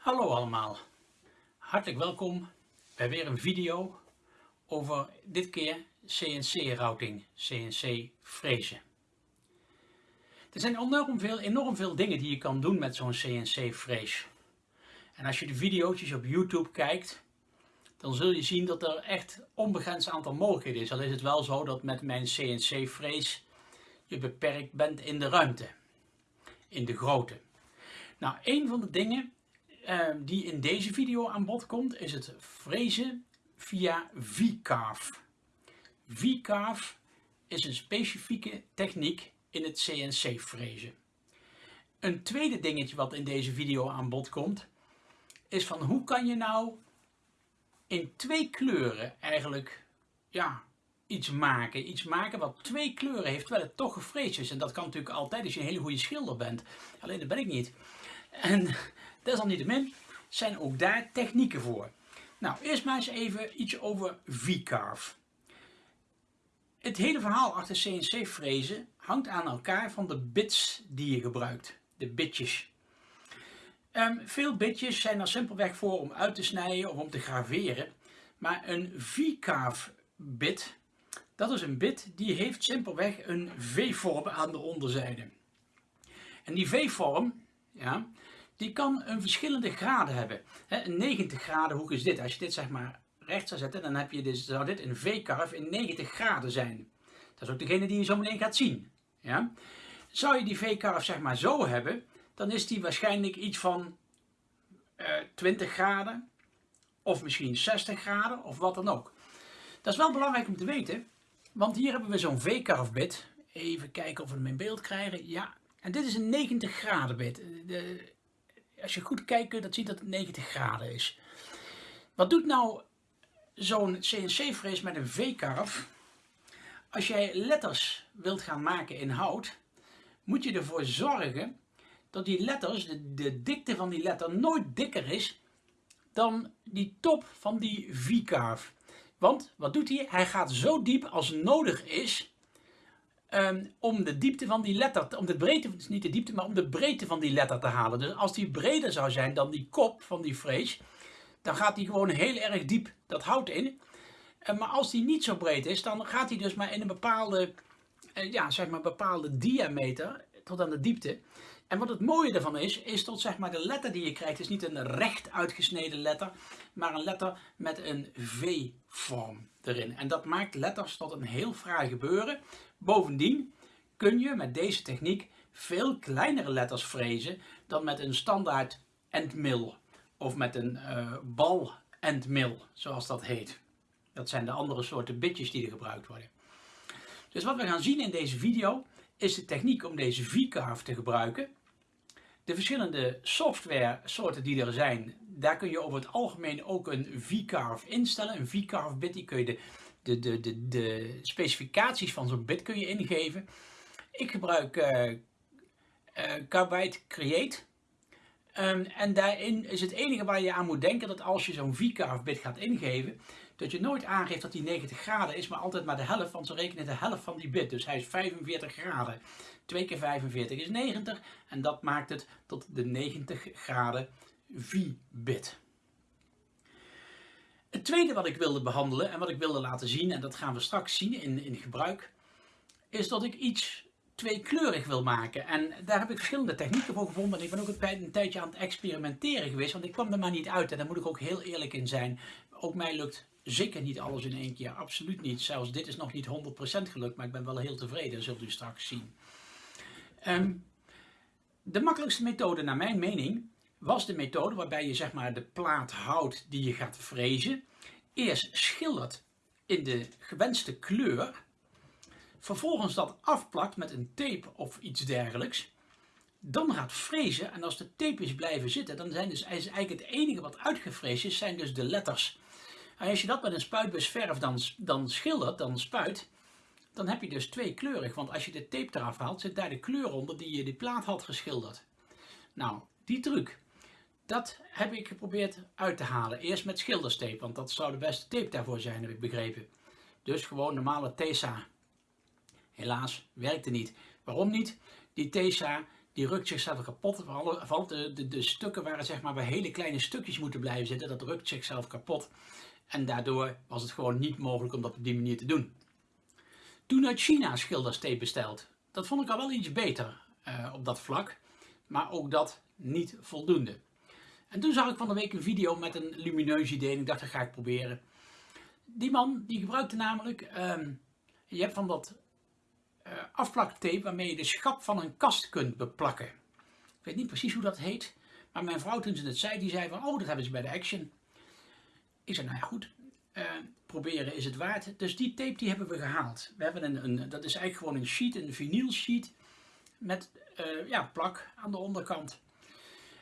Hallo allemaal, hartelijk welkom bij weer een video over dit keer CNC routing, CNC frezen. Er zijn enorm veel, enorm veel dingen die je kan doen met zo'n CNC frees. En als je de video's op YouTube kijkt, dan zul je zien dat er echt onbegrensd aantal mogelijkheden is. Al is het wel zo dat met mijn CNC frees je beperkt bent in de ruimte, in de grootte. Nou, een van de dingen Ehm, die in deze video aan bod komt, is het frezen via V-carve. V-carve is een specifieke techniek in het CNC frezen. Een tweede dingetje wat in deze video aan bod komt, is van hoe kan je nou in twee kleuren eigenlijk ja, iets maken. Iets maken wat twee kleuren heeft, terwijl het toch gefreesd is. En dat kan natuurlijk altijd als je een hele goede schilder bent. Alleen dat ben ik niet. En Desalniettemin zijn ook daar technieken voor. Nou, eerst maar eens even iets over V-carve. Het hele verhaal achter CNC-frezen hangt aan elkaar van de bits die je gebruikt. De bitjes. Um, veel bitjes zijn er simpelweg voor om uit te snijden of om te graveren. Maar een V-carve bit, dat is een bit die heeft simpelweg een V-vorm aan de onderzijde. En die V-vorm, ja, die kan een verschillende graden hebben. een 90 graden hoek is dit. Als je dit zeg maar recht zou zetten, dan heb je dus, zou dit een V-carve in 90 graden zijn. Dat is ook degene die je zo meteen gaat zien. Ja? Zou je die V-carve zeg maar zo hebben, dan is die waarschijnlijk iets van uh, eh, 20 graden of misschien 60 graden of wat dan ook. Dat is wel belangrijk om te weten, want hier hebben we zo'n V-carve bit. Even kijken of we hem in beeld krijgen. Ja, en dit is een 90 graden bit. De, als je goed kijkt kun je dat dat het 90 graden is. Wat doet nou zo'n CNC-frees met een V-carve? Als jij letters wilt gaan maken in hout, moet je ervoor zorgen dat die letters, de, de dikte van die letter, nooit dikker is dan die top van die V-carve. Want wat doet hij? Hij gaat zo diep als nodig is Ehm, om de diepte van die letter, om de breedte, dus niet de diepte, maar om de breedte van die letter te halen. Dus als die breder zou zijn dan die kop van die frees, dan gaat die gewoon heel erg diep dat hout in. Uh, maar als die niet zo breed is, dan gaat hij dus maar in een bepaalde, uh, ja, zeg maar bepaalde diameter tot aan de diepte. En wat het mooie ervan is, is dat zeg maar de letter die je krijgt, is niet een recht uitgesneden letter, maar een letter met een V-vorm erin. En dat maakt letters tot een heel fraai gebeuren. Bovendien kun je met deze techniek veel kleinere letters frezen dan met een standaard endmill of met een uh, bal endmill, zoals dat heet. Dat zijn de andere soorten bitjes die er gebruikt worden. Dus wat we gaan zien in deze video is de techniek om deze V-carve te gebruiken. De verschillende software soorten die er zijn, daar kun je over het algemeen ook een V-carve instellen. Een V-carve bit, die kun je de de, de, de, de specificaties van zo'n bit kun je ingeven. Ik gebruik uh, Create. Um, en daarin is het enige waar je aan moet denken dat als je zo'n VCarve bit gaat ingeven, dat je nooit aangeeft dat die 90 graden is, maar altijd maar de helft, want ze rekenen de helft van die bit. Dus hij is 45 graden. 2 keer 45 is 90 en dat maakt het tot de 90 graden V-bit. Het tweede wat ik wilde behandelen en wat ik wilde laten zien, en dat gaan we straks zien in, in gebruik, is dat ik iets tweekleurig wil maken. En daar heb ik verschillende technieken voor gevonden. En ik ben ook een tijdje aan het experimenteren geweest, want ik kwam er maar niet uit. En daar moet ik ook heel eerlijk in zijn. Ook mij lukt zeker niet alles in één keer, absoluut niet. Zelfs dit is nog niet 100% gelukt, maar ik ben wel heel tevreden, zult u straks zien. Ehm, de makkelijkste methode naar mijn mening was de methode waarbij je zeg maar de plaat hout die je gaat frezen, eerst schildert in de gewenste kleur, vervolgens dat afplakt met een tape of iets dergelijks, dan gaat frezen en als de tape is blijven zitten, dan zijn dus eigenlijk het enige wat uitgefreesd is, zijn dus de letters. En als je dat met een spuitbus verf dan, dan schildert, dan spuit, dan heb je dus tweekleurig. Want als je de tape eraf haalt, zit daar de kleur onder die je die plaat had geschilderd. Nou, die truc, dat heb ik geprobeerd uit te halen. Eerst met schilderstape, want dat zou de beste tape daarvoor zijn, heb ik begrepen. Dus gewoon normale TESA. Helaas werkte niet. Waarom niet? Die TESA die rukt zichzelf kapot. Vooral de, de, de stukken waar, zeg maar, hele kleine stukjes moeten blijven zitten, dat rukt zichzelf kapot. En daardoor was het gewoon niet mogelijk om dat op die manier te doen. Toen uit China schilderstape besteld. Dat vond ik al wel iets beter uh, op dat vlak. Maar ook dat niet voldoende. En toen zag ik van de week een video met een lumineus idee en ik dacht dat ga ik proberen. Die man die gebruikte namelijk, um, je hebt van dat uh, afplaktape waarmee je de schap van een kast kunt beplakken. Ik weet niet precies hoe dat heet, maar mijn vrouw toen ze het zei, die zei van oh dat hebben ze bij de Action. Ik zei nou ja goed, uh, proberen is het waard. Dus die tape die hebben we gehaald. We hebben een, een dat is eigenlijk gewoon een sheet, een vinyl sheet met uh, ja, plak aan de onderkant.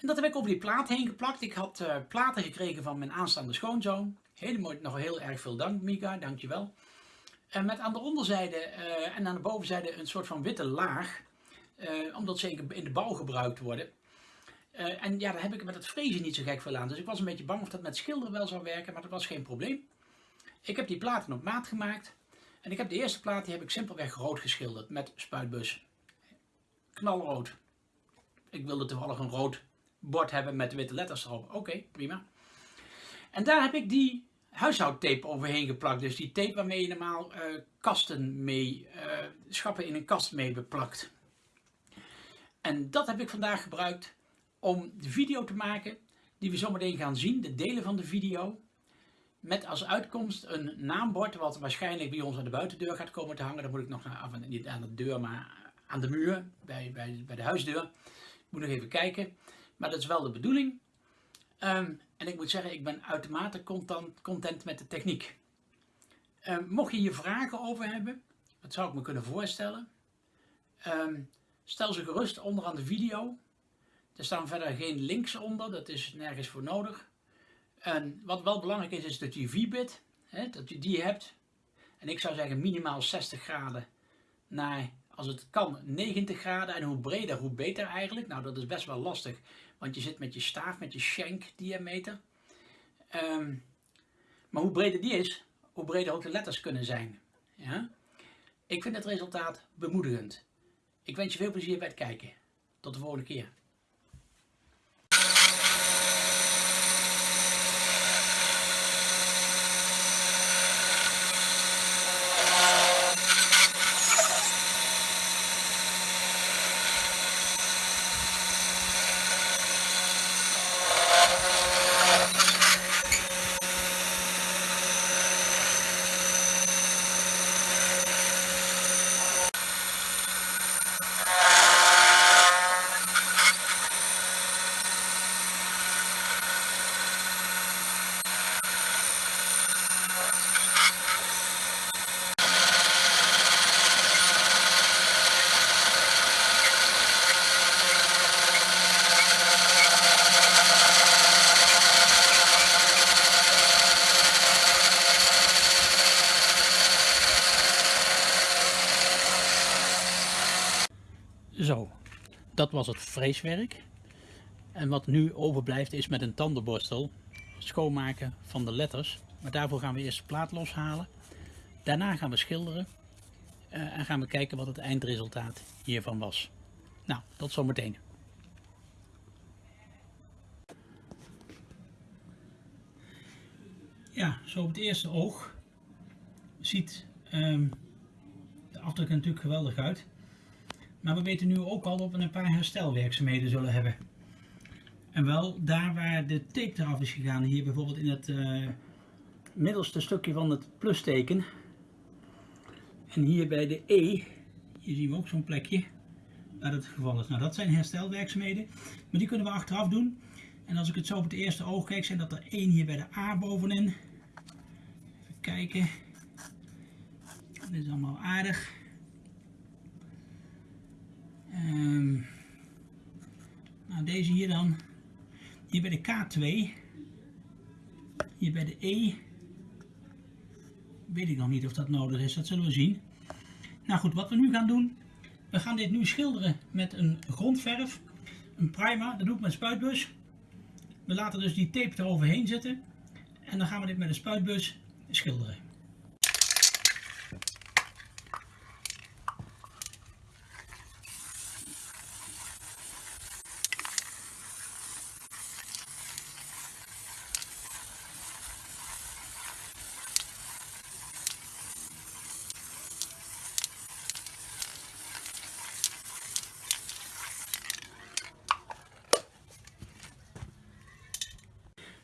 En dat heb ik over die plaat heen geplakt. Ik had uh, platen gekregen van mijn aanstaande schoonzoon. Helemaal nog heel erg veel dank Mika, dankjewel. En met aan de onderzijde uh, en aan de bovenzijde een soort van witte laag. Uh, omdat ze in de bouw gebruikt worden. en ja, daar heb ik met het frezen niet zo gek veel aan. Dus ik was een beetje bang of dat met schilderen wel zou werken, maar dat was geen probleem. Ik heb die platen op maat gemaakt. En ik heb de eerste plaat, die heb ik simpelweg rood geschilderd met spuitbus. Knalrood. Ik wilde toevallig een rood bord hebben met witte letters erop. Oké, prima. En daar heb ik die huishoudtape overheen geplakt. Dus die tape waarmee je normaal uh, kasten mee, uh, schappen in een kast mee beplakt. En dat heb ik vandaag gebruikt om de video te maken die we zometeen gaan zien, de delen van de video. Met als uitkomst een naambord wat waarschijnlijk bij ons aan de buitendeur gaat komen te hangen. Dan moet ik nog naar, niet aan de deur, maar aan de muur, bij, bij, bij de huisdeur. Ik moet nog even kijken. Maar dat is wel de bedoeling. Um, en ik moet zeggen, ik ben uitermate content, met de techniek. Um, mocht je hier vragen over hebben, wat zou ik me kunnen voorstellen? Um, stel ze gerust onderaan de video. Er staan verder geen links onder, dat is nergens voor nodig. En wat wel belangrijk is, is dat je V-bit, dat je die hebt. En ik zou zeggen minimaal 60 graden naar, als het kan, 90 graden. En hoe breder, hoe beter eigenlijk. Nou, dat is best wel lastig, want je zit met je staaf, met je shank diameter. Um, maar hoe breder die is, hoe breder ook de letters kunnen zijn. Ja? Ik vind het resultaat bemoedigend. Ik wens je veel plezier bij het kijken. Tot de volgende keer. Zo, dat was het freeswerk. En wat nu overblijft is met een tandenborstel schoonmaken van de letters. Maar daarvoor gaan we eerst de plaat loshalen. Daarna gaan we schilderen. Uh, en gaan we kijken wat het eindresultaat hiervan was. Nou, tot zometeen. Ja, zo op het eerste oog ziet um, de afdruk natuurlijk geweldig uit. Maar we weten nu ook al dat we een paar herstelwerkzaamheden zullen hebben. En wel daar waar de tape eraf is gegaan, hier bijvoorbeeld in het uh, middelste stukje van het plusteken. En hier bij de E, hier zien we ook zo'n plekje waar het geval is. Nou dat zijn herstelwerkzaamheden, maar die kunnen we achteraf doen. En als ik het zo op het eerste oog kijk, zijn dat er één hier bij de A bovenin. Even kijken. Dit is allemaal aardig. Um, nou, deze hier dan. Hier bij de K2. Hier bij de E. Weet ik nog niet of dat nodig is, dat zullen we zien. Nou goed, wat we nu gaan doen. We gaan dit nu schilderen met een grondverf. Een primer, dat doe ik met spuitbus. We laten dus die tape eroverheen zitten. En dan gaan we dit met een spuitbus schilderen.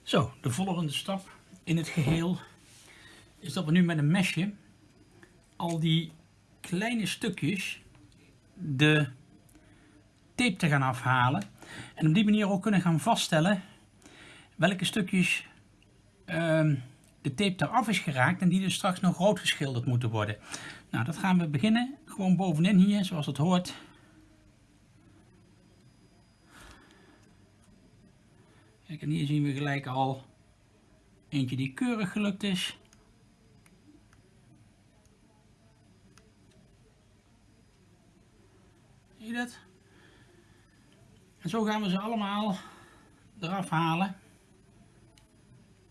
Zo, de volgende stap in het geheel is dat we nu met een mesje al die kleine stukjes de tape te gaan afhalen. En op die manier ook kunnen gaan vaststellen welke stukjes ehm, de tape eraf is geraakt en die dus straks nog rood geschilderd moeten worden. Nou, dat gaan we beginnen. Gewoon bovenin hier, zoals het hoort. En hier zien we gelijk al eentje die keurig gelukt is. Zie je dat? En zo gaan we ze allemaal eraf halen.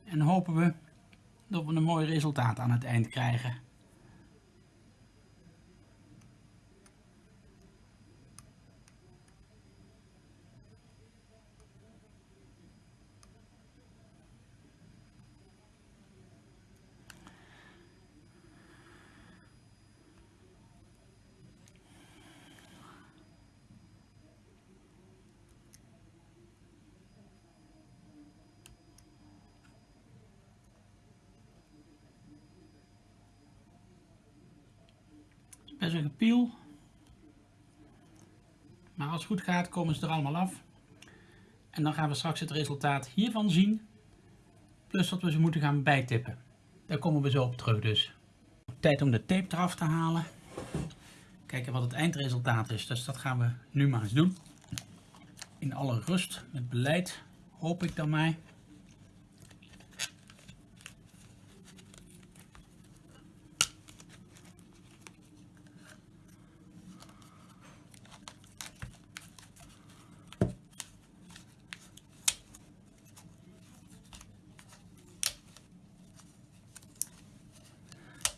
En hopen we dat we een mooi resultaat aan het eind krijgen. Best een gepiel. Maar als het goed gaat komen ze er allemaal af. En dan gaan we straks het resultaat hiervan zien. Plus dat we ze moeten gaan bijtippen. Daar komen we zo op terug dus. Tijd om de tape eraf te halen. Kijken wat het eindresultaat is. Dus dat gaan we nu maar eens doen. In alle rust met beleid hoop ik dan mij.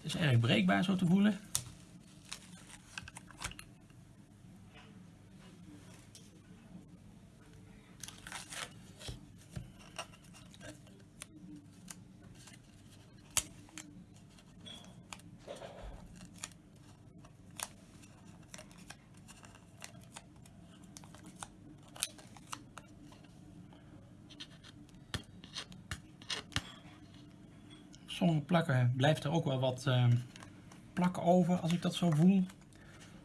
is zo te voelen. sommige plakken blijft er ook wel wat uh, plak over als ik dat zo voel.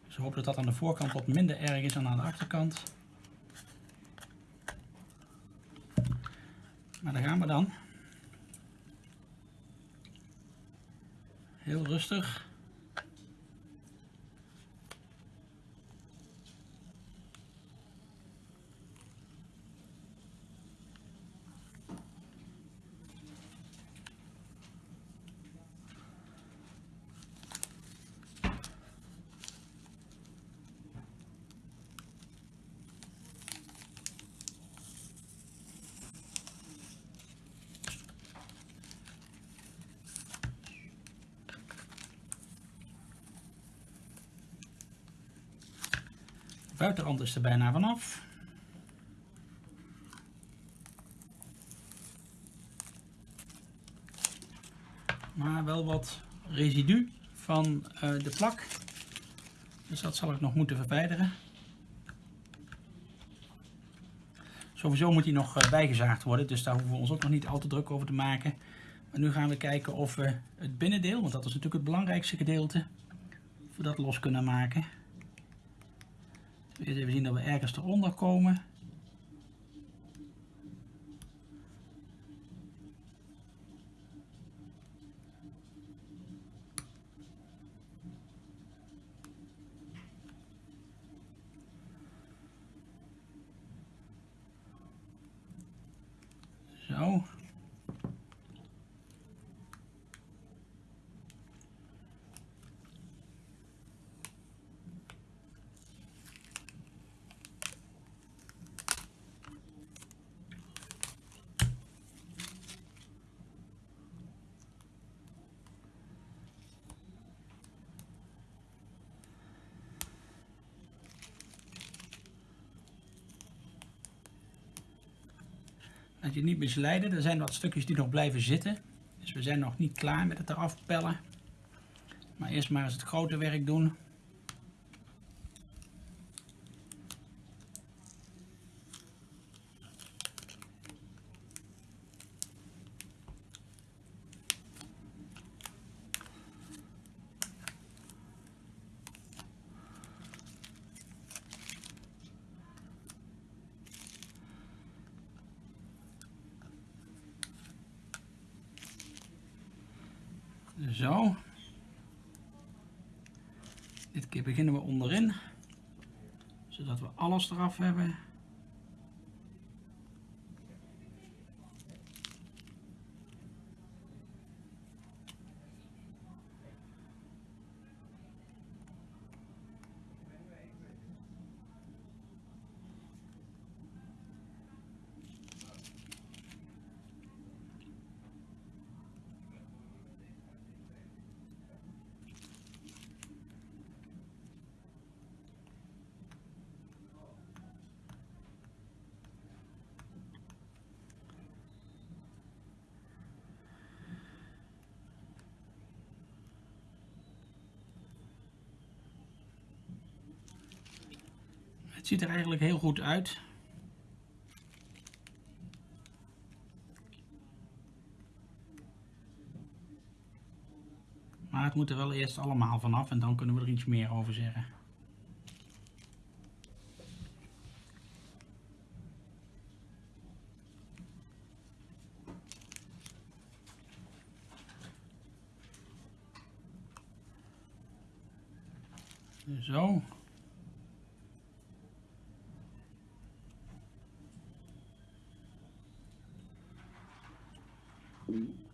Dus ik hoop dat dat aan de voorkant wat minder erg is dan aan de achterkant. Maar daar gaan we dan. Heel rustig. Buitenrand is er bijna vanaf. Maar wel wat residu van uh, de plak. Dus dat zal ik nog moeten verwijderen. Sowieso moet hij nog uh, bijgezaagd worden, dus daar hoeven we ons ook nog niet al te druk over te maken. Maar nu gaan we kijken of we het binnendeel, want dat is natuurlijk het belangrijkste gedeelte, of dat los kunnen maken. Eerst even zien dat we ergens eronder komen. Zo. Dat je niet misleiden. Er zijn wat stukjes die nog blijven zitten. Dus we zijn nog niet klaar met het eraf pellen. Maar eerst maar eens het grote werk doen. Zo. Dit keer beginnen we onderin, zodat we alles eraf hebben. Het ziet er eigenlijk heel goed uit. Maar het moet er wel eerst allemaal vanaf en dan kunnen we er iets meer over zeggen. Zo. Queen.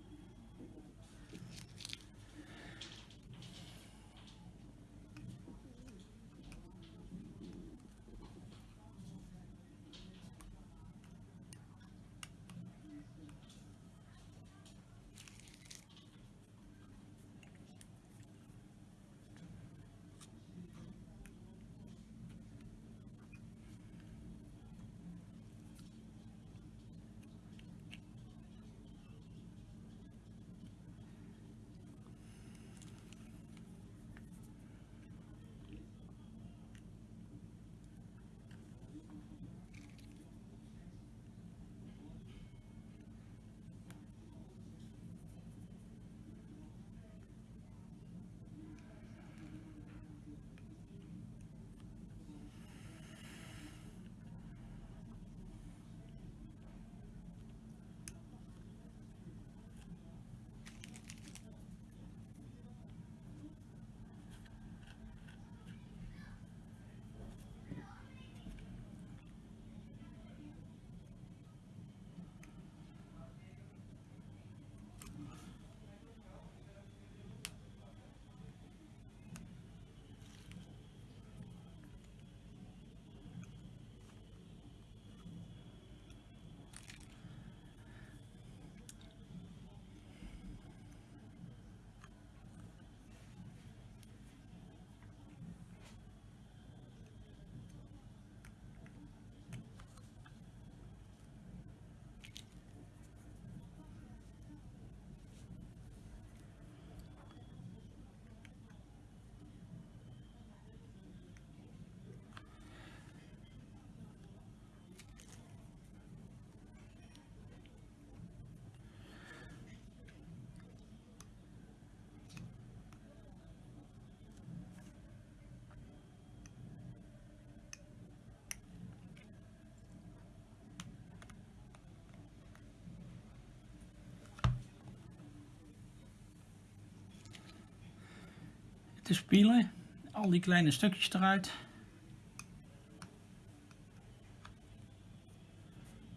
Te spielen. Al die kleine stukjes eruit.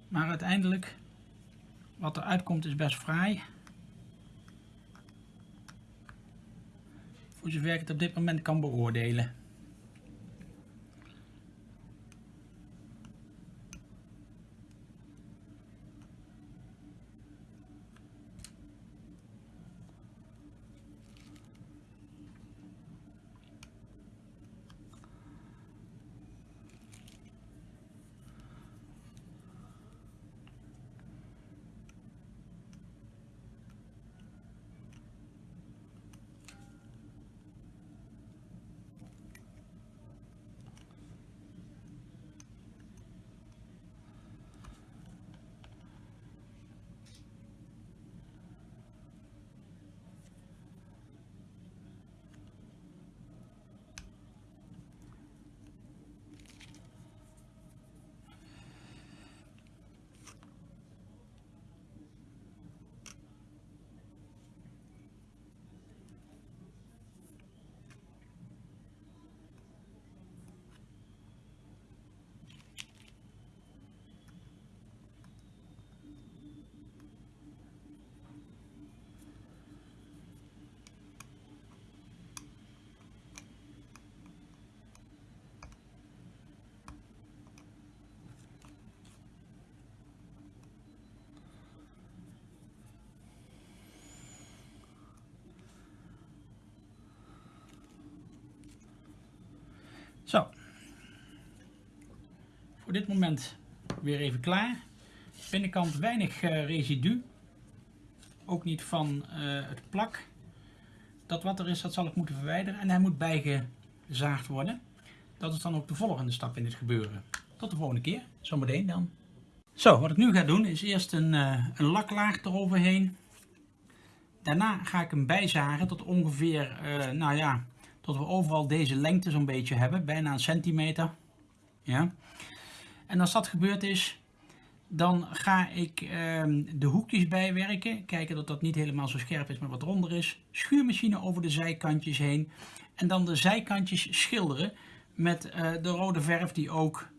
Maar uiteindelijk, wat er uitkomt is best fraai. Voor zover ik het op dit moment kan beoordelen. Voor dit moment weer even klaar. Binnenkant weinig uh, residu. Ook niet van uh, het plak. Dat wat er is, dat zal ik moeten verwijderen. En hij moet bijgezaagd worden. Dat is dan ook de volgende stap in dit gebeuren. Tot de volgende keer. Zometeen dan. Zo, wat ik nu ga doen is eerst een, uh, een laklaag eroverheen. Daarna ga ik hem bijzagen tot ongeveer, nou ja, tot we overal deze lengte zo'n beetje hebben. Bijna een centimeter. Ja. En als dat gebeurd is, dan ga ik ehm, de hoekjes bijwerken. Kijken dat dat niet helemaal zo scherp is, maar wat ronder is. Schuurmachine over de zijkantjes heen. En dan de zijkantjes schilderen met uh, de rode verf die ook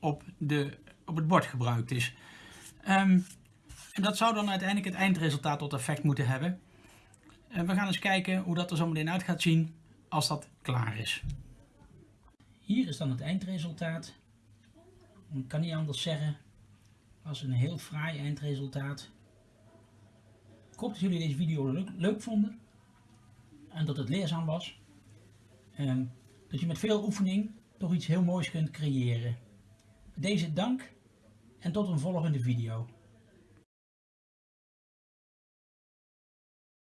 op, de, op het bord gebruikt is. Um, en dat zou dan uiteindelijk het eindresultaat tot effect moeten hebben. En we gaan eens kijken hoe dat er zo meteen uit gaat zien als dat klaar is. Hier is dan het eindresultaat. Ik kan niet anders zeggen als een heel fraai eindresultaat. Ik hoop dat jullie deze video leuk, leuk vonden en dat het leerzaam was. En dat je met veel oefening toch iets heel moois kunt creëren. Deze dank en tot een volgende video.